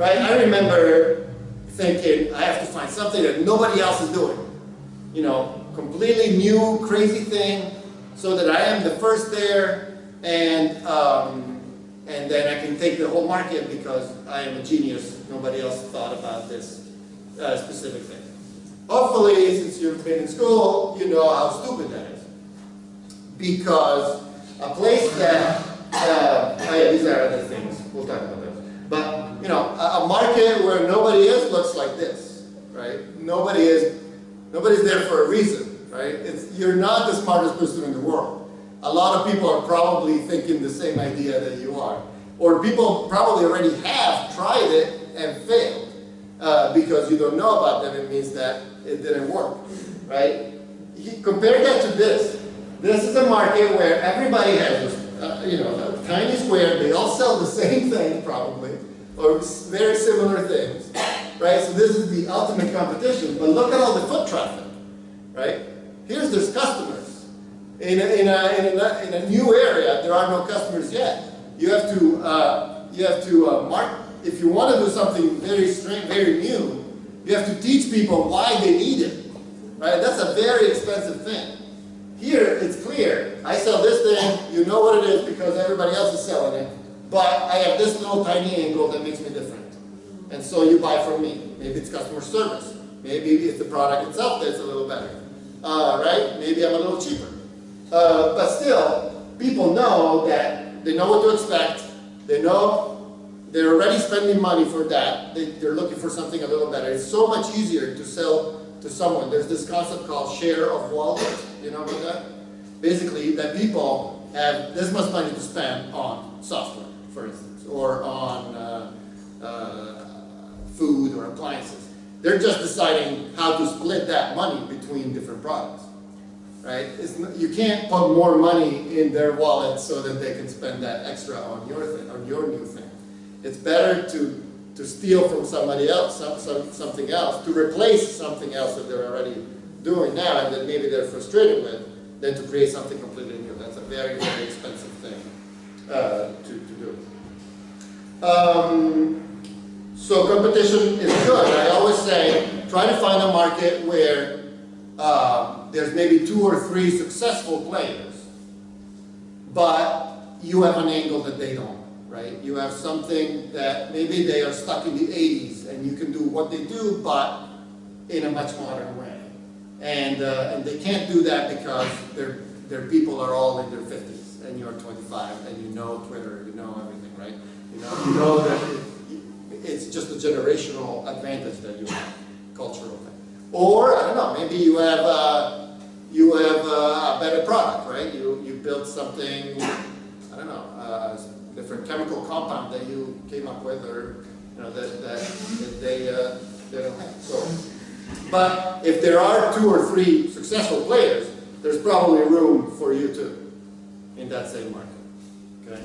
I, I remember thinking, I have to find something that nobody else is doing. You know, completely new, crazy thing, so that I am the first there, and, um, and then I can take the whole market because I am a genius. Nobody else thought about this uh, specific thing. Hopefully, since you've been in school, you know how stupid that is. Because a place that, uh, oh yeah, these are other things, we'll talk about those. But, you know, a, a market where nobody is looks like this, right? Nobody is, nobody's there for a reason, right? It's, you're not the smartest person in the world. A lot of people are probably thinking the same idea that you are. Or people probably already have tried it and failed. Uh, because you don't know about them, it means that it didn't work, right? Compare that to this. This is a market where everybody has you know, tiny square. They all sell the same thing, probably, or very similar things, right? So this is the ultimate competition. But look at all the foot traffic, right? Here's there's customers. In a, in a, in a, in a new area, there are no customers yet. You have to, uh, you have to uh, mark, if you want to do something very strange, very new, you have to teach people why they need it, right? That's a very expensive thing. Here, it's clear. I sell this thing, you know what it is because everybody else is selling it, but I have this little tiny angle that makes me different. And so you buy from me. Maybe it's customer service. Maybe it's the product itself that's a little better, uh, right? Maybe I'm a little cheaper. Uh, but still, people know that they know what to expect. They know they're already spending money for that. They, are looking for something a little better. It's so much easier to sell to someone. There's this concept called share of wallet. You know about that? Basically, that people have this much money to spend on software, for instance, or on uh, uh, food or appliances. They're just deciding how to split that money between different products. Right? Not, you can't put more money in their wallet so that they can spend that extra on your thing, on your new thing. It's better to, to steal from somebody else, some, some, something else, to replace something else that they're already doing now and that maybe they're frustrated with, than to create something completely new. That's a very, very expensive thing uh, to, to do. Um, so competition is good. I always say, try to find a market where uh, there's maybe two or three successful players, but you have an angle that they don't right? You have something that maybe they are stuck in the 80s and you can do what they do, but in a much modern way. And, uh, and they can't do that because their, their people are all in their 50s and you're 25 and you know Twitter, you know everything, right? You know, you know that it, it's just a generational advantage that you have, cultural thing. Or, I don't know, maybe you have, uh, you have uh, a better product, right? You, you built something, I don't know, uh, different chemical compound that you came up with or you know, that, that, that they, uh, they don't have. So, but if there are two or three successful players, there's probably room for you too in that same market.